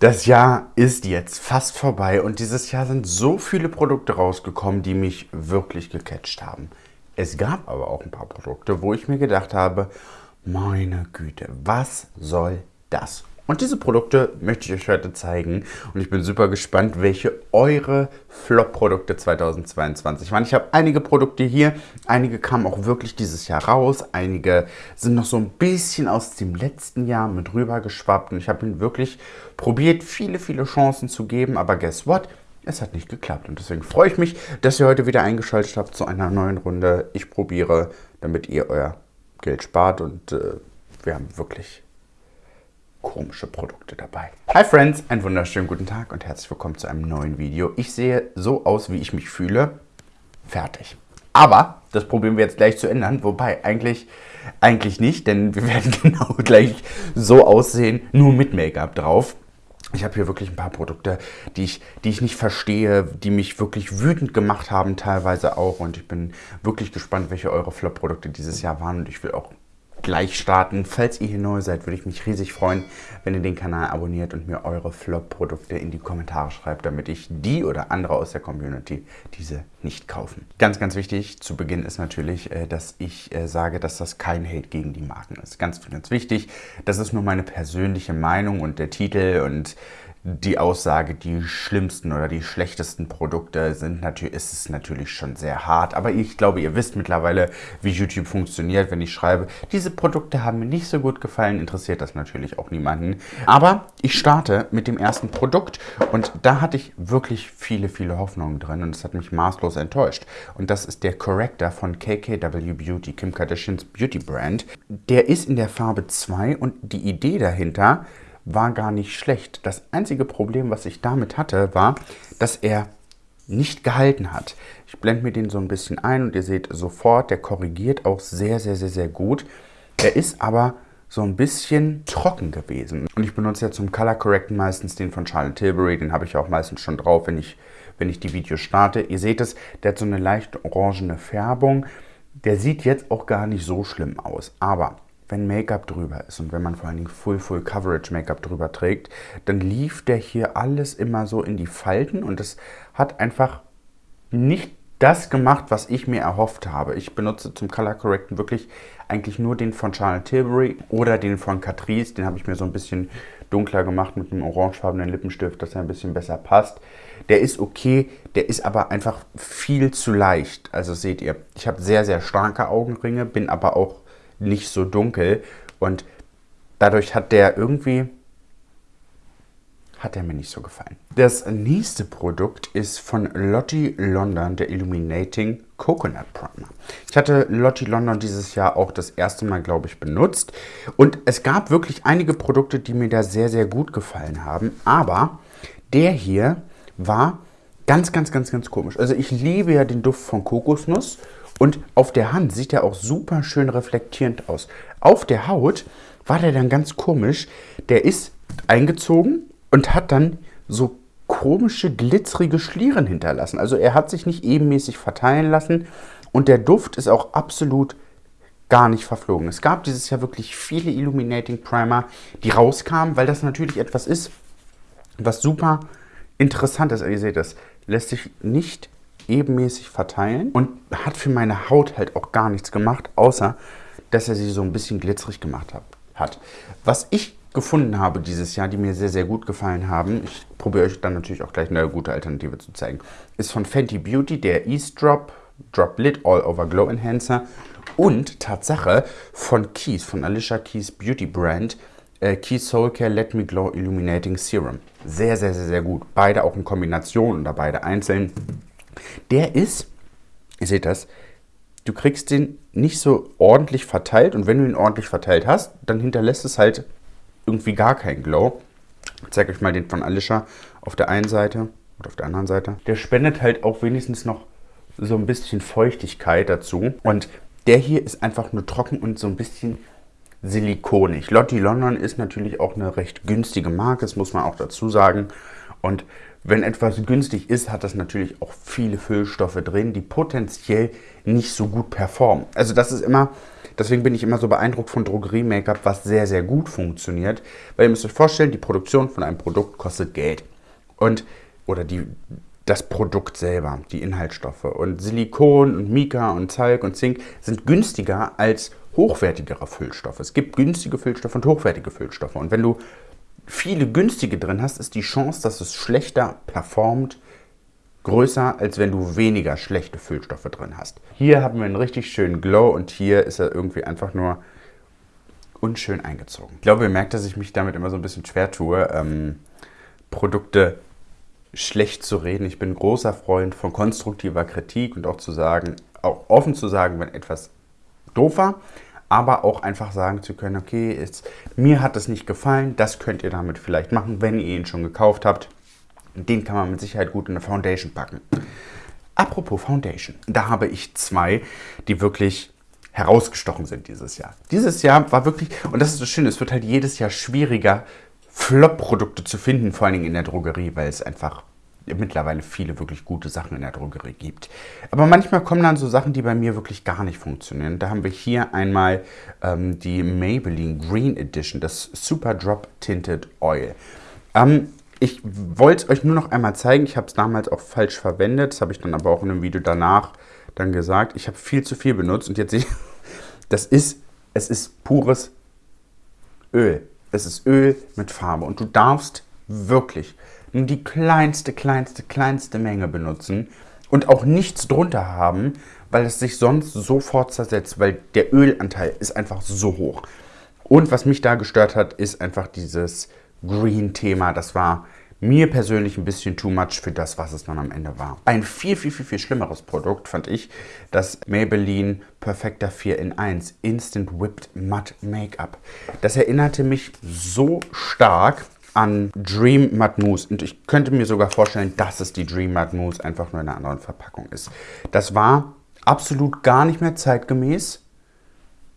Das Jahr ist jetzt fast vorbei und dieses Jahr sind so viele Produkte rausgekommen, die mich wirklich gecatcht haben. Es gab aber auch ein paar Produkte, wo ich mir gedacht habe, meine Güte, was soll das? Und diese Produkte möchte ich euch heute zeigen. Und ich bin super gespannt, welche eure Flop-Produkte 2022 waren. Ich habe einige Produkte hier, einige kamen auch wirklich dieses Jahr raus, einige sind noch so ein bisschen aus dem letzten Jahr mit rüber geschwappt und ich habe ihnen wirklich probiert, viele, viele Chancen zu geben, aber guess what? Es hat nicht geklappt. Und deswegen freue ich mich, dass ihr heute wieder eingeschaltet habt zu einer neuen Runde. Ich probiere, damit ihr euer Geld spart. Und äh, wir haben wirklich komische Produkte dabei. Hi Friends, einen wunderschönen guten Tag und herzlich willkommen zu einem neuen Video. Ich sehe so aus, wie ich mich fühle. Fertig. Aber das probieren wir jetzt gleich zu ändern, wobei eigentlich, eigentlich nicht, denn wir werden genau gleich so aussehen, nur mit Make-up drauf. Ich habe hier wirklich ein paar Produkte, die ich, die ich nicht verstehe, die mich wirklich wütend gemacht haben, teilweise auch. Und ich bin wirklich gespannt, welche eure Flop-Produkte dieses Jahr waren. Und ich will auch gleich starten. Falls ihr hier neu seid, würde ich mich riesig freuen, wenn ihr den Kanal abonniert und mir eure Flop-Produkte in die Kommentare schreibt, damit ich die oder andere aus der Community diese nicht kaufen. Ganz, ganz wichtig zu Beginn ist natürlich, äh, dass ich äh, sage, dass das kein Hate gegen die Marken ist. Ganz, ganz wichtig. Das ist nur meine persönliche Meinung und der Titel und die Aussage, die schlimmsten oder die schlechtesten Produkte sind natürlich, ist es natürlich schon sehr hart. Aber ich glaube, ihr wisst mittlerweile, wie YouTube funktioniert. Wenn ich schreibe, diese Produkte haben mir nicht so gut gefallen, interessiert das natürlich auch niemanden. Aber ich starte mit dem ersten Produkt und da hatte ich wirklich viele, viele Hoffnungen drin und es hat mich maßlos enttäuscht. Und das ist der Corrector von KKW Beauty, Kim Kardashians Beauty Brand. Der ist in der Farbe 2 und die Idee dahinter war gar nicht schlecht. Das einzige Problem, was ich damit hatte, war, dass er nicht gehalten hat. Ich blende mir den so ein bisschen ein und ihr seht sofort, der korrigiert auch sehr, sehr, sehr, sehr gut. Er ist aber so ein bisschen trocken gewesen. Und ich benutze ja zum Color Correcten meistens den von Charlotte Tilbury. Den habe ich auch meistens schon drauf, wenn ich, wenn ich die Videos starte. Ihr seht es, der hat so eine leicht orangene Färbung. Der sieht jetzt auch gar nicht so schlimm aus. Aber wenn Make-up drüber ist und wenn man vor allen Dingen Full Full Coverage Make-up drüber trägt, dann lief der hier alles immer so in die Falten und es hat einfach nicht das gemacht, was ich mir erhofft habe. Ich benutze zum Color Correcten wirklich eigentlich nur den von Charlotte Tilbury oder den von Catrice. Den habe ich mir so ein bisschen dunkler gemacht mit einem orangefarbenen Lippenstift, dass er ein bisschen besser passt. Der ist okay, der ist aber einfach viel zu leicht. Also seht ihr, ich habe sehr, sehr starke Augenringe, bin aber auch nicht so dunkel. Und dadurch hat der irgendwie, hat er mir nicht so gefallen. Das nächste Produkt ist von Lottie London, der Illuminating Coconut Primer. Ich hatte Lottie London dieses Jahr auch das erste Mal, glaube ich, benutzt. Und es gab wirklich einige Produkte, die mir da sehr, sehr gut gefallen haben. Aber der hier war ganz, ganz, ganz, ganz komisch. Also ich liebe ja den Duft von Kokosnuss und auf der Hand sieht er auch super schön reflektierend aus. Auf der Haut war der dann ganz komisch. Der ist eingezogen und hat dann so komische, glitzerige Schlieren hinterlassen. Also er hat sich nicht ebenmäßig verteilen lassen und der Duft ist auch absolut gar nicht verflogen. Es gab dieses Jahr wirklich viele Illuminating Primer, die rauskamen, weil das natürlich etwas ist, was super interessant ist. Ihr seht das, lässt sich nicht ebenmäßig verteilen und hat für meine Haut halt auch gar nichts gemacht, außer dass er sie so ein bisschen glitzerig gemacht hat. Was ich gefunden habe dieses Jahr, die mir sehr, sehr gut gefallen haben, ich probiere euch dann natürlich auch gleich eine gute Alternative zu zeigen, ist von Fenty Beauty der Ease Drop Drop Lid All Over Glow Enhancer und Tatsache von Keys, von Alicia Keys Beauty Brand, äh, Keys Soul Care Let Me Glow Illuminating Serum. Sehr, sehr, sehr, sehr gut. Beide auch in Kombination oder beide einzeln. Der ist, ihr seht das, du kriegst den nicht so ordentlich verteilt und wenn du ihn ordentlich verteilt hast, dann hinterlässt es halt irgendwie gar keinen Glow. Ich zeige euch mal den von Alicia auf der einen Seite und auf der anderen Seite. Der spendet halt auch wenigstens noch so ein bisschen Feuchtigkeit dazu. Und der hier ist einfach nur trocken und so ein bisschen silikonig. Lottie London ist natürlich auch eine recht günstige Marke, das muss man auch dazu sagen. Und wenn etwas günstig ist, hat das natürlich auch viele Füllstoffe drin, die potenziell nicht so gut performen. Also das ist immer Deswegen bin ich immer so beeindruckt von Drogerie-Make-up, was sehr, sehr gut funktioniert. Weil ihr müsst euch vorstellen, die Produktion von einem Produkt kostet Geld. Und, oder die, das Produkt selber, die Inhaltsstoffe. Und Silikon und Mika und Zalk und Zink sind günstiger als hochwertigere Füllstoffe. Es gibt günstige Füllstoffe und hochwertige Füllstoffe. Und wenn du viele günstige drin hast, ist die Chance, dass es schlechter performt, größer, als wenn du weniger schlechte Füllstoffe drin hast. Hier haben wir einen richtig schönen Glow und hier ist er irgendwie einfach nur unschön eingezogen. Ich glaube, ihr merkt, dass ich mich damit immer so ein bisschen schwer tue, ähm, Produkte schlecht zu reden. Ich bin großer Freund von konstruktiver Kritik und auch zu sagen, auch offen zu sagen, wenn etwas doof war, aber auch einfach sagen zu können, okay, jetzt, mir hat das nicht gefallen, das könnt ihr damit vielleicht machen, wenn ihr ihn schon gekauft habt. Den kann man mit Sicherheit gut in eine Foundation packen. Apropos Foundation, da habe ich zwei, die wirklich herausgestochen sind dieses Jahr. Dieses Jahr war wirklich, und das ist so schön, es wird halt jedes Jahr schwieriger, Flop-Produkte zu finden, vor allen Dingen in der Drogerie, weil es einfach mittlerweile viele wirklich gute Sachen in der Drogerie gibt. Aber manchmal kommen dann so Sachen, die bei mir wirklich gar nicht funktionieren. Da haben wir hier einmal ähm, die Maybelline Green Edition, das Super Drop Tinted Oil. Ähm, ich wollte es euch nur noch einmal zeigen. Ich habe es damals auch falsch verwendet. Das habe ich dann aber auch in einem Video danach dann gesagt. Ich habe viel zu viel benutzt und jetzt sehe ich, das ist, es ist pures Öl. Es ist Öl mit Farbe und du darfst wirklich nur die kleinste, kleinste, kleinste Menge benutzen und auch nichts drunter haben, weil es sich sonst sofort zersetzt, weil der Ölanteil ist einfach so hoch. Und was mich da gestört hat, ist einfach dieses Green-Thema. Das war mir persönlich ein bisschen too much für das, was es dann am Ende war. Ein viel, viel, viel, viel schlimmeres Produkt fand ich das Maybelline Perfecta 4 in 1 Instant Whipped Matte Make-up. Das erinnerte mich so stark an Dream Matte Mousse. Und ich könnte mir sogar vorstellen, dass es die Dream Matte Mousse einfach nur in einer anderen Verpackung ist. Das war absolut gar nicht mehr zeitgemäß.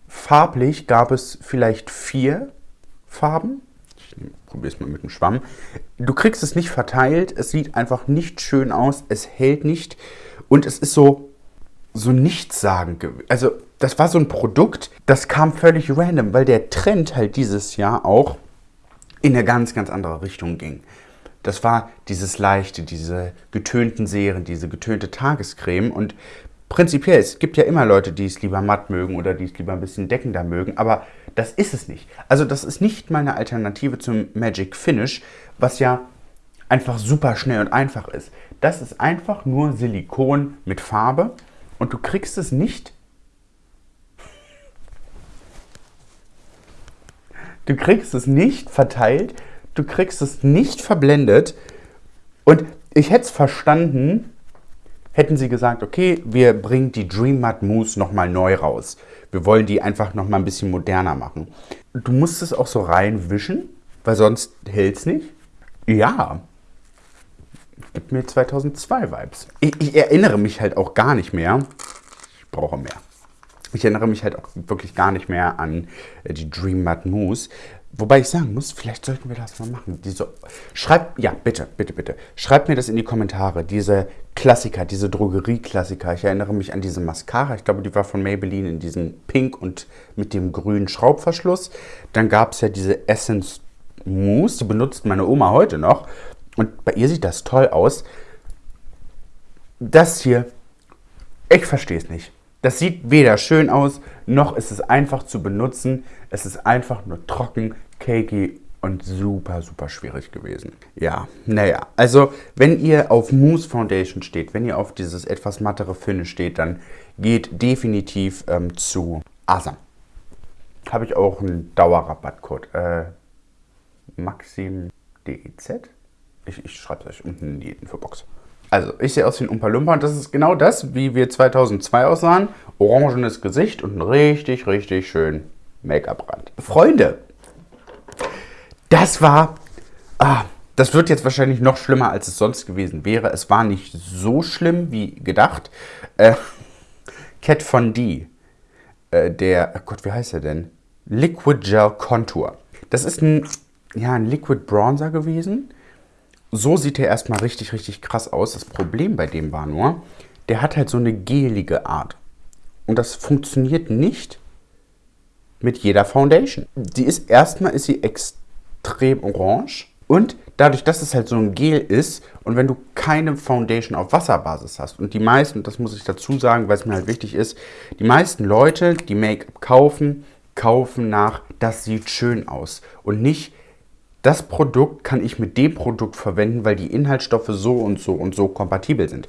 Farblich gab es vielleicht vier Farben. Ich probiere es mal mit dem Schwamm. Du kriegst es nicht verteilt. Es sieht einfach nicht schön aus. Es hält nicht. Und es ist so, so nichtssagend. Also das war so ein Produkt, das kam völlig random, weil der Trend halt dieses Jahr auch in eine ganz, ganz andere Richtung ging. Das war dieses leichte, diese getönten Serien, diese getönte Tagescreme und prinzipiell, es gibt ja immer Leute, die es lieber matt mögen oder die es lieber ein bisschen deckender mögen, aber das ist es nicht. Also das ist nicht meine Alternative zum Magic Finish, was ja einfach super schnell und einfach ist. Das ist einfach nur Silikon mit Farbe und du kriegst es nicht Du kriegst es nicht verteilt, du kriegst es nicht verblendet. Und ich hätte es verstanden, hätten sie gesagt, okay, wir bringen die Dream Matte Mousse nochmal neu raus. Wir wollen die einfach nochmal ein bisschen moderner machen. Du musst es auch so reinwischen, weil sonst hält es nicht. Ja, gibt mir 2002 Vibes. Ich, ich erinnere mich halt auch gar nicht mehr. Ich brauche mehr. Ich erinnere mich halt auch wirklich gar nicht mehr an äh, die Dream Mud Mousse. Wobei ich sagen muss, vielleicht sollten wir das mal machen. Diese, schreibt, ja, bitte, bitte, bitte. Schreibt mir das in die Kommentare. Diese Klassiker, diese Drogerie-Klassiker. Ich erinnere mich an diese Mascara. Ich glaube, die war von Maybelline in diesem Pink und mit dem grünen Schraubverschluss. Dann gab es ja diese Essence Mousse. Die benutzt meine Oma heute noch. Und bei ihr sieht das toll aus. Das hier, ich verstehe es nicht. Das sieht weder schön aus, noch ist es einfach zu benutzen. Es ist einfach nur trocken, cakey und super, super schwierig gewesen. Ja, naja, also wenn ihr auf Mousse Foundation steht, wenn ihr auf dieses etwas mattere Finish steht, dann geht definitiv ähm, zu Asam. Habe ich auch einen Dauerrabattcode. Äh, Maxim DEZ? Ich, ich schreibe es euch unten in die Infobox. Also, ich sehe aus wie ein Umpa Lumpa und das ist genau das, wie wir 2002 aussahen. Orangenes Gesicht und ein richtig, richtig schön Make-up-Rand. Freunde, das war... Ah, das wird jetzt wahrscheinlich noch schlimmer, als es sonst gewesen wäre. Es war nicht so schlimm wie gedacht. Äh, Cat Von D, äh, der, oh Gott, wie heißt er denn? Liquid Gel Contour. Das ist ein, ja, ein Liquid Bronzer gewesen so sieht er erstmal richtig, richtig krass aus. Das Problem bei dem war nur, der hat halt so eine gelige Art. Und das funktioniert nicht mit jeder Foundation. Die ist erstmal ist sie extrem orange und dadurch, dass es halt so ein Gel ist und wenn du keine Foundation auf Wasserbasis hast und die meisten, das muss ich dazu sagen, weil es mir halt wichtig ist, die meisten Leute, die Make-up kaufen, kaufen nach, das sieht schön aus und nicht, das Produkt kann ich mit dem Produkt verwenden, weil die Inhaltsstoffe so und so und so kompatibel sind.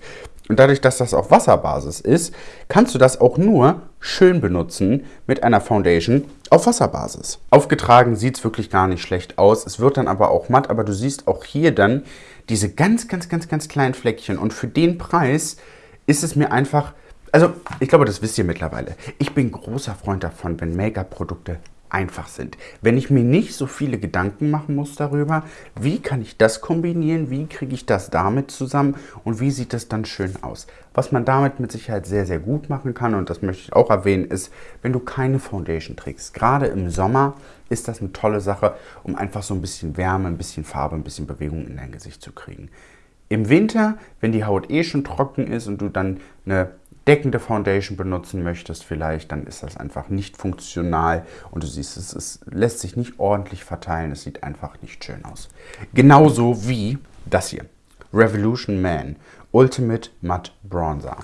Und dadurch, dass das auf Wasserbasis ist, kannst du das auch nur schön benutzen mit einer Foundation auf Wasserbasis. Aufgetragen sieht es wirklich gar nicht schlecht aus. Es wird dann aber auch matt, aber du siehst auch hier dann diese ganz, ganz, ganz, ganz kleinen Fleckchen. Und für den Preis ist es mir einfach... Also, ich glaube, das wisst ihr mittlerweile. Ich bin großer Freund davon, wenn Make-up-Produkte einfach sind. Wenn ich mir nicht so viele Gedanken machen muss darüber, wie kann ich das kombinieren, wie kriege ich das damit zusammen und wie sieht das dann schön aus. Was man damit mit Sicherheit sehr, sehr gut machen kann und das möchte ich auch erwähnen, ist, wenn du keine Foundation trägst. Gerade im Sommer ist das eine tolle Sache, um einfach so ein bisschen Wärme, ein bisschen Farbe, ein bisschen Bewegung in dein Gesicht zu kriegen. Im Winter, wenn die Haut eh schon trocken ist und du dann eine deckende Foundation benutzen möchtest vielleicht, dann ist das einfach nicht funktional und du siehst, es, es lässt sich nicht ordentlich verteilen, es sieht einfach nicht schön aus. Genauso wie das hier, Revolution Man Ultimate Matte Bronzer.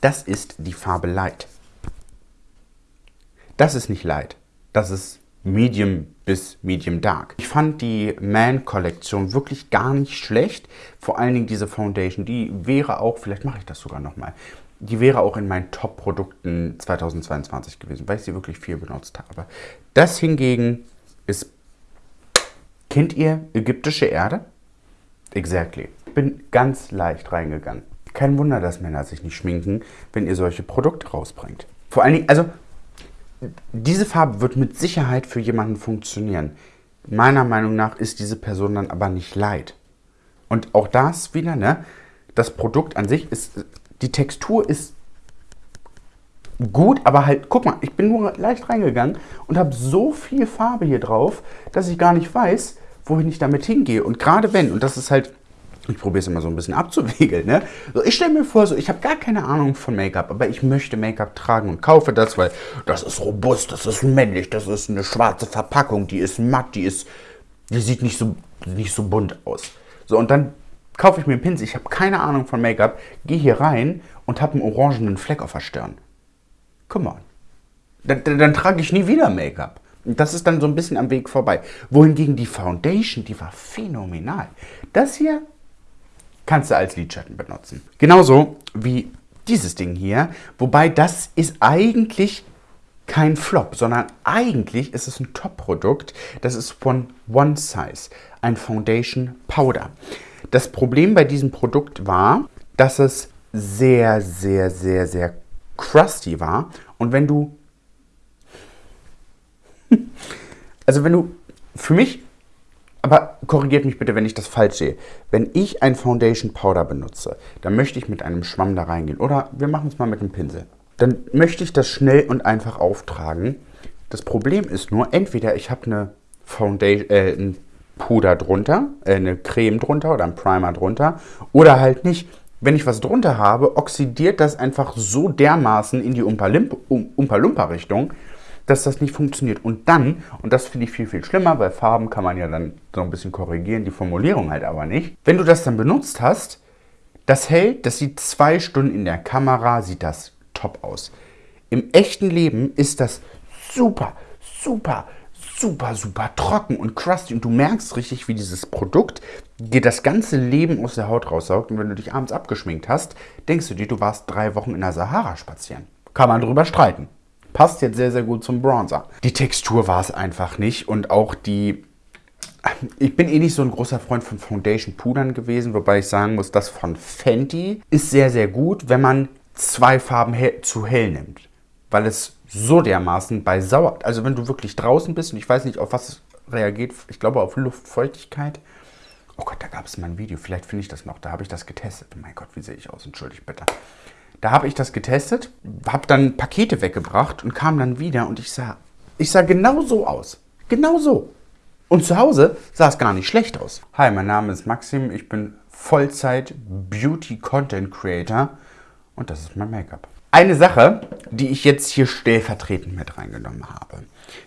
Das ist die Farbe Light. Das ist nicht Light, das ist Medium bis Medium Dark. Ich fand die Man-Kollektion wirklich gar nicht schlecht. Vor allen Dingen diese Foundation, die wäre auch, vielleicht mache ich das sogar nochmal, die wäre auch in meinen Top-Produkten 2022 gewesen, weil ich sie wirklich viel benutzt habe. Das hingegen ist, kennt ihr ägyptische Erde? Exactly. Bin ganz leicht reingegangen. Kein Wunder, dass Männer sich nicht schminken, wenn ihr solche Produkte rausbringt. Vor allen Dingen, also diese Farbe wird mit Sicherheit für jemanden funktionieren. Meiner Meinung nach ist diese Person dann aber nicht leid. Und auch das wieder, ne? Das Produkt an sich ist die Textur ist gut, aber halt, guck mal, ich bin nur leicht reingegangen und habe so viel Farbe hier drauf, dass ich gar nicht weiß, wohin ich damit hingehe. Und gerade wenn, und das ist halt, ich probiere es immer so ein bisschen abzuwiegeln, ne? So, ich stelle mir vor, so, ich habe gar keine Ahnung von Make-up, aber ich möchte Make-up tragen und kaufe das, weil das ist robust, das ist männlich, das ist eine schwarze Verpackung, die ist matt, die ist, die sieht nicht so, nicht so bunt aus. So, und dann kaufe ich mir einen Pinsel, ich habe keine Ahnung von Make-up, gehe hier rein und habe einen orangenen Fleck auf der Stirn. Come on. Dann, dann, dann trage ich nie wieder Make-up. Das ist dann so ein bisschen am Weg vorbei. Wohingegen die Foundation, die war phänomenal. Das hier kannst du als Lidschatten benutzen. Genauso wie dieses Ding hier. Wobei das ist eigentlich kein Flop, sondern eigentlich ist es ein Top-Produkt. Das ist von One Size, ein Foundation Powder. Das Problem bei diesem Produkt war, dass es sehr, sehr, sehr, sehr crusty war. Und wenn du... Also wenn du... Für mich... Aber korrigiert mich bitte, wenn ich das falsch sehe. Wenn ich ein Foundation Powder benutze, dann möchte ich mit einem Schwamm da reingehen. Oder wir machen es mal mit einem Pinsel. Dann möchte ich das schnell und einfach auftragen. Das Problem ist nur, entweder ich habe eine Foundation, äh, ein Puder drunter, äh, eine Creme drunter oder ein Primer drunter oder halt nicht. Wenn ich was drunter habe, oxidiert das einfach so dermaßen in die Umpa-Lumpa-Richtung, dass das nicht funktioniert. Und dann, und das finde ich viel, viel schlimmer, weil Farben kann man ja dann so ein bisschen korrigieren, die Formulierung halt aber nicht. Wenn du das dann benutzt hast, das hält, das sieht zwei Stunden in der Kamera, sieht das top aus. Im echten Leben ist das super, super, super, super trocken und crusty und du merkst richtig, wie dieses Produkt dir das ganze Leben aus der Haut raussaugt und wenn du dich abends abgeschminkt hast, denkst du dir, du warst drei Wochen in der Sahara spazieren. Kann man drüber streiten. Passt jetzt sehr, sehr gut zum Bronzer. Die Textur war es einfach nicht und auch die... Ich bin eh nicht so ein großer Freund von Foundation-Pudern gewesen, wobei ich sagen muss, das von Fenty ist sehr, sehr gut, wenn man zwei Farben he zu hell nimmt. Weil es so dermaßen bei Sauer... Also wenn du wirklich draußen bist und ich weiß nicht, auf was reagiert, ich glaube auf Luftfeuchtigkeit. Oh Gott, da gab es mal ein Video, vielleicht finde ich das noch, da habe ich das getestet. Oh mein Gott, wie sehe ich aus, entschuldigt bitte. Da habe ich das getestet, habe dann Pakete weggebracht und kam dann wieder und ich sah, ich sah genau so aus. Genau so. Und zu Hause sah es gar nicht schlecht aus. Hi, mein Name ist Maxim, ich bin Vollzeit Beauty Content Creator und das ist mein Make-up. Eine Sache, die ich jetzt hier stellvertretend mit reingenommen habe,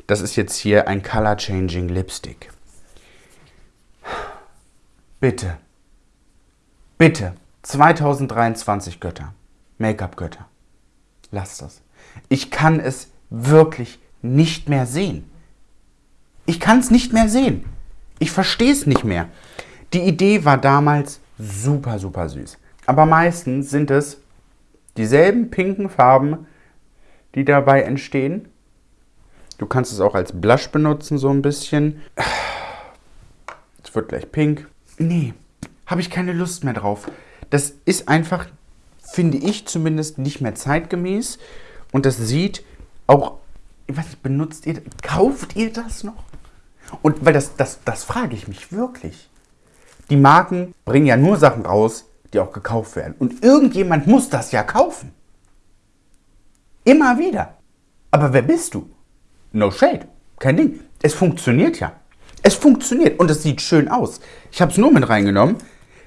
das ist jetzt hier ein Color Changing Lipstick. Bitte, bitte, 2023 Götter, Make-up-Götter, lasst das. Ich kann es wirklich nicht mehr sehen. Ich kann es nicht mehr sehen. Ich verstehe es nicht mehr. Die Idee war damals super, super süß. Aber meistens sind es dieselben pinken Farben, die dabei entstehen. Du kannst es auch als Blush benutzen, so ein bisschen. Es wird gleich pink. Nee, habe ich keine Lust mehr drauf. Das ist einfach, finde ich zumindest, nicht mehr zeitgemäß. Und das sieht auch, ich weiß nicht, benutzt ihr, kauft ihr das noch? Und weil das, das, das frage ich mich wirklich. Die Marken bringen ja nur Sachen raus, die auch gekauft werden. Und irgendjemand muss das ja kaufen. Immer wieder. Aber wer bist du? No shade. Kein Ding. Es funktioniert ja. Es funktioniert und es sieht schön aus. Ich habe es nur mit reingenommen,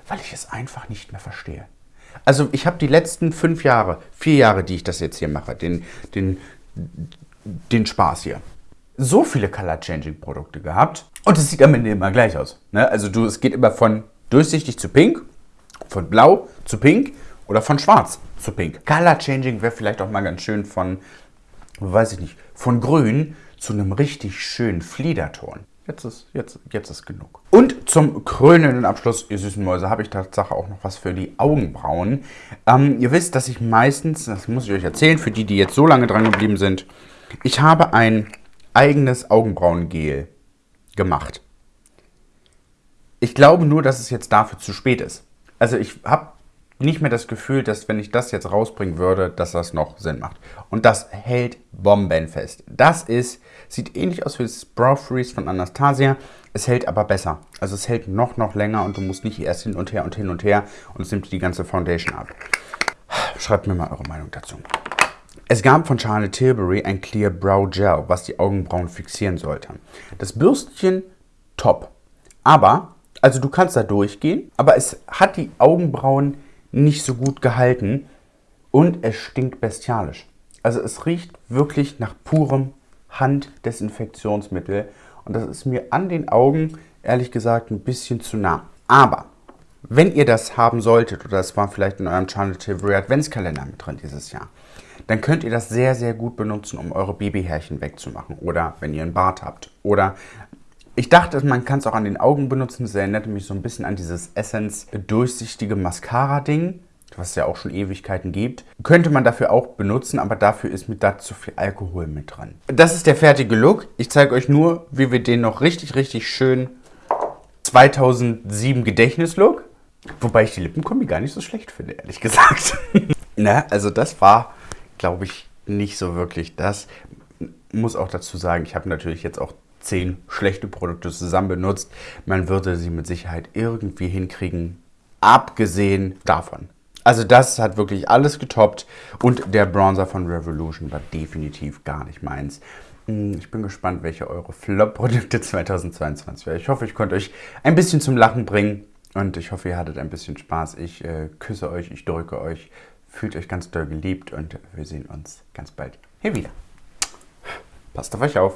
weil ich es einfach nicht mehr verstehe. Also ich habe die letzten fünf Jahre, vier Jahre, die ich das jetzt hier mache, den, den, den Spaß hier, so viele Color-Changing-Produkte gehabt und es sieht am Ende immer gleich aus. Ne? Also du, es geht immer von durchsichtig zu pink, von blau zu pink oder von schwarz zu pink. Color Changing wäre vielleicht auch mal ganz schön von, weiß ich nicht, von grün zu einem richtig schönen Fliederton. Jetzt ist, jetzt, jetzt ist genug. Und zum krönenden Abschluss, ihr süßen Mäuse, habe ich Tatsache auch noch was für die Augenbrauen. Ähm, ihr wisst, dass ich meistens, das muss ich euch erzählen, für die, die jetzt so lange dran geblieben sind, ich habe ein eigenes Augenbrauengel gemacht. Ich glaube nur, dass es jetzt dafür zu spät ist. Also ich habe nicht mehr das Gefühl, dass wenn ich das jetzt rausbringen würde, dass das noch Sinn macht. Und das hält bombenfest. Das ist, sieht ähnlich aus wie das Brow Freeze von Anastasia. Es hält aber besser. Also es hält noch, noch länger und du musst nicht erst hin und her und hin und her und es nimmt die ganze Foundation ab. Schreibt mir mal eure Meinung dazu. Es gab von Charlotte Tilbury ein Clear Brow Gel, was die Augenbrauen fixieren sollte. Das Bürstchen top. Aber also du kannst da durchgehen, aber es hat die Augenbrauen nicht so gut gehalten und es stinkt bestialisch. Also es riecht wirklich nach purem Handdesinfektionsmittel und das ist mir an den Augen ehrlich gesagt ein bisschen zu nah. Aber wenn ihr das haben solltet oder das war vielleicht in eurem Charlotte Adventskalender mit drin dieses Jahr, dann könnt ihr das sehr, sehr gut benutzen, um eure Babyhärchen wegzumachen oder wenn ihr einen Bart habt oder ich dachte, man kann es auch an den Augen benutzen. Das erinnerte mich so ein bisschen an dieses Essence durchsichtige Mascara-Ding, was es ja auch schon Ewigkeiten gibt. Könnte man dafür auch benutzen, aber dafür ist mit da zu viel Alkohol mit dran. Das ist der fertige Look. Ich zeige euch nur, wie wir den noch richtig, richtig schön 2007 Gedächtnislook. Wobei ich die Lippenkombi gar nicht so schlecht finde, ehrlich gesagt. Na, also das war, glaube ich, nicht so wirklich das. Muss auch dazu sagen, ich habe natürlich jetzt auch zehn schlechte Produkte zusammen benutzt. Man würde sie mit Sicherheit irgendwie hinkriegen, abgesehen davon. Also das hat wirklich alles getoppt und der Bronzer von Revolution war definitiv gar nicht meins. Hm, ich bin gespannt, welche eure Flop-Produkte 2022 werden. Ich hoffe, ich konnte euch ein bisschen zum Lachen bringen und ich hoffe, ihr hattet ein bisschen Spaß. Ich äh, küsse euch, ich drücke euch, fühlt euch ganz doll geliebt und wir sehen uns ganz bald hier wieder. Passt auf euch auf.